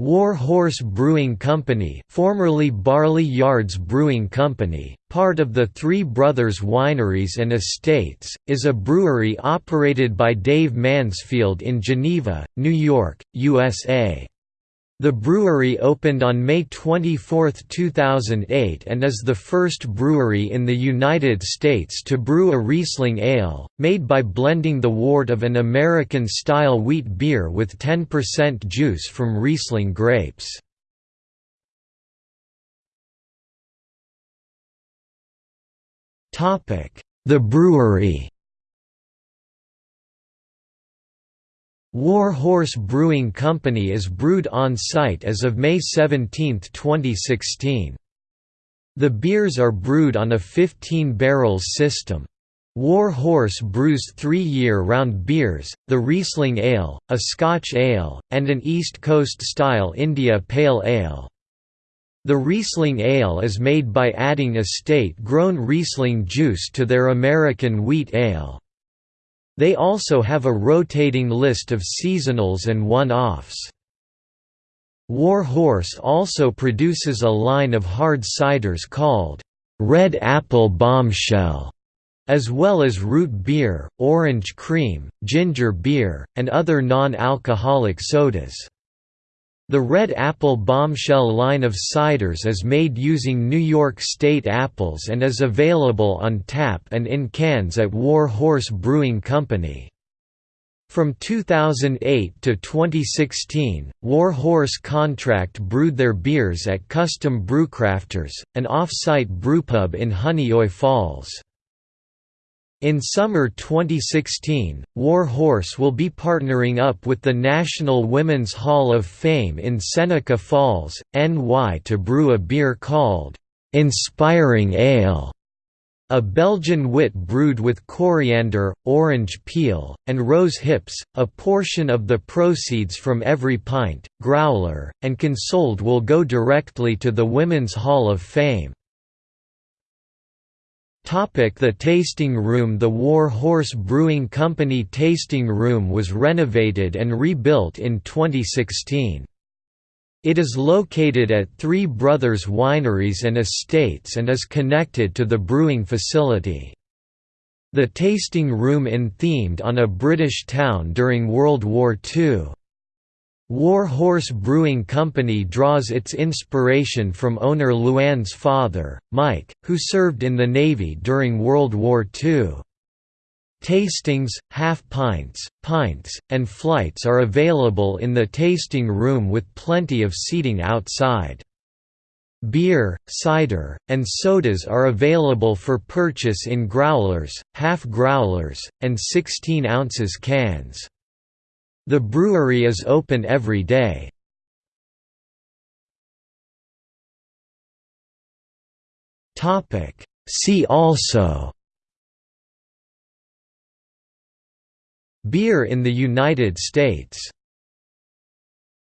War Horse Brewing Company formerly Barley Yards Brewing Company, part of the Three Brothers Wineries and Estates, is a brewery operated by Dave Mansfield in Geneva, New York, USA. The brewery opened on May 24, 2008 and is the first brewery in the United States to brew a Riesling ale, made by blending the wort of an American-style wheat beer with 10% juice from Riesling grapes. The brewery War Horse Brewing Company is brewed on-site as of May 17, 2016. The beers are brewed on a 15 barrels system. War Horse brews three year-round beers, the Riesling Ale, a Scotch Ale, and an East Coast-style India Pale Ale. The Riesling Ale is made by adding estate-grown Riesling juice to their American Wheat Ale. They also have a rotating list of seasonals and one-offs. War Horse also produces a line of hard ciders called Red Apple Bombshell, as well as root beer, orange cream, ginger beer, and other non-alcoholic sodas. The Red Apple Bombshell line of ciders is made using New York State apples and is available on tap and in cans at War Horse Brewing Company. From 2008 to 2016, War Horse Contract brewed their beers at Custom Brewcrafters, an off-site brewpub in Honeoye Falls. In summer 2016, War Horse will be partnering up with the National Women's Hall of Fame in Seneca Falls, NY to brew a beer called, "'Inspiring Ale' a Belgian wit brewed with coriander, orange peel, and rose hips. A portion of the proceeds from every pint, growler, and consoled will go directly to the Women's Hall of Fame. The tasting room The War Horse Brewing Company tasting room was renovated and rebuilt in 2016. It is located at Three Brothers Wineries and Estates and is connected to the brewing facility. The tasting room in themed on a British town during World War II. War Horse Brewing Company draws its inspiration from owner Luann's father, Mike, who served in the Navy during World War II. Tastings, half pints, pints, and flights are available in the tasting room with plenty of seating outside. Beer, cider, and sodas are available for purchase in growlers, half growlers, and 16 ounces cans. The brewery is open every day. See also. Beer in the United States